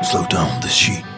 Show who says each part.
Speaker 1: Slow down the sheet.